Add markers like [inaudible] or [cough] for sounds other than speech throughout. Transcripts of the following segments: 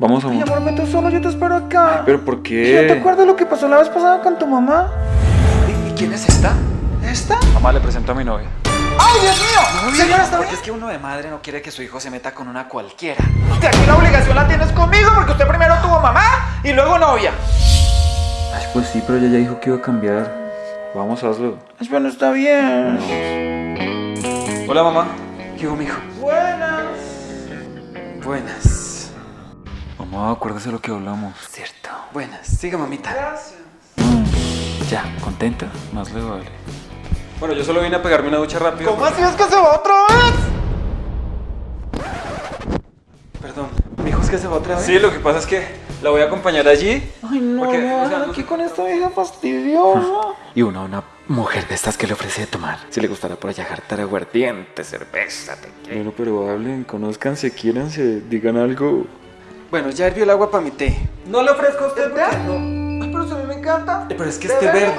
Vamos, Ay, amor. amor, vete solo, yo te espero acá. ¿Pero por ¿No te qué? acuerdas lo que pasó la vez pasada con tu mamá? ¿Y quién es esta? ¿Esta? Mamá, le presento a mi novia. ¡Ay, Dios mío! Señora, ¿está Porque bien? es que uno de madre no quiere que su hijo se meta con una cualquiera. De aquí la obligación la tienes conmigo porque usted primero tuvo mamá y luego novia. Ay, pues sí, pero ella ya dijo que iba a cambiar. Vamos, hazlo. Ay, bueno, está bien. Hola, mamá. ¿Qué hubo, mijo? Buenas. Buenas. Mamá, acuérdese lo que hablamos. Cierto. Buenas. Siga, mamita. Gracias. Ya, ¿contenta? Más le vale. Bueno, yo solo vine a pegarme una ducha rápido. ¿Cómo así es que se va otra vez? Perdón. ¿Mijo es que se va otra vez? Sí, lo que pasa es que la voy a acompañar allí. Ay, no, Porque, me o sea, no aquí con esta vieja fastidiosa. [laughs] Y una, una mujer de estas que le ofrece de tomar. Si le gustará por allá jartar aguardiente, cerveza, tequila. Bueno, pero hablen, conózcanse, quiéranse, digan algo. Bueno, ya hirvió el agua para mi té. ¿No le ofrezco a usted té? Ay, pero si a mí me encanta. Eh, Pero es que ¿De este verde?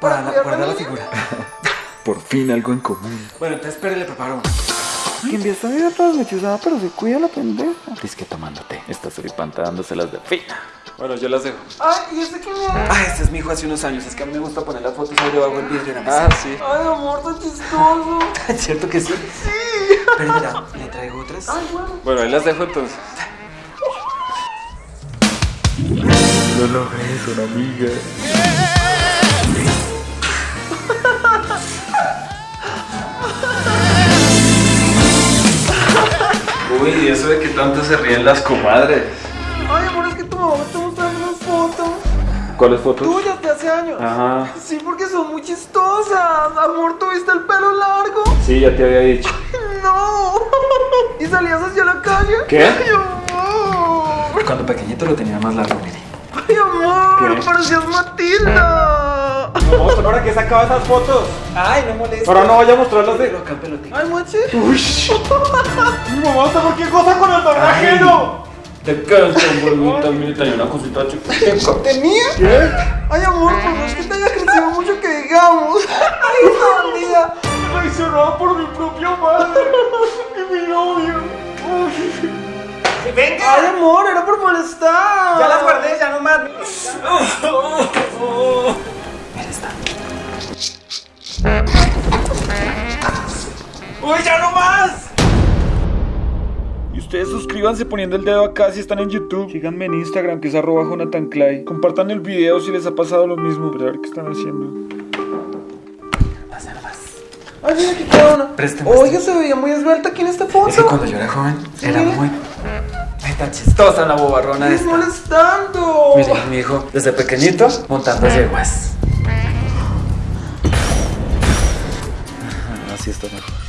Para ¿Para la, cuidar guardar la figura. [laughs] Por fin algo en común. Bueno, entonces espere, le preparo uno. Que envía esta vida toda lechuzada, pero se cuida la pendeja. Es que tomándote. Está suripanta dándoselas de fina. Bueno, yo las dejo. Ay, ¿y este quién es? Ah, este es mi hijo hace unos años. Es que a mí me gusta poner las fotos ahí debajo del vidrio de la mesa. Ah, sí. Ay, amor, tan chistoso. [laughs] ¿Es cierto que sí? Sí. Pero mira, le traigo otras. Ay, bueno. Bueno, ahí las dejo entonces. Lo logré, son amigas. Uy, ¿y eso de que tanto se ríen las comadres? Ay, amor, es que tu mamá está mostrando unas fotos ¿Cuáles fotos? tuyas de hace años. Ajá. Sí, porque son muy chistosas. Amor, ¿tuviste el pelo largo? Sí, ya te había dicho. No. [laughs] ¿Y salías hacia la calle? ¿Qué? Ay, amor. Cuando pequeñito lo tenía más largo, mire. Ay, amor, ¿Qué? parecías Matilda. Vamos, ¿para qué sacaba esas fotos? Ay, no molesta. Ahora no vaya a mostrarlas de... Pero acá. Ay, mochi. [laughs] Mi mamá está por qué cosa con el don ajeno. Te canso, bonita, mira, hay una cosita chiquita. ¿Tenía? ¿Qué? Ay, amor, pues no es que te haya crecido mucho que digamos. [laughs] Ay, esta bandida. Traicionada por Venga. Ay, amor, era por molestar. Ya las guardé, ya no más. Mira esta. ¡Uy, ya no más! Y ustedes suscríbanse poniendo el dedo acá si están en YouTube. Síganme en Instagram que es arroba Jonathan Clay. Compartan el video si les ha pasado lo mismo. Pero a ver qué están haciendo. Nomás. Ay, mira queda una. Préstame Oiga, se veía muy esbelta aquí en esta foto. Es que cuando yo era joven, era muy. Tan chistosa la bobarrona Estás esta. molestando. Mire, mi hijo, desde pequeñito, montando yeguas. Así está mejor.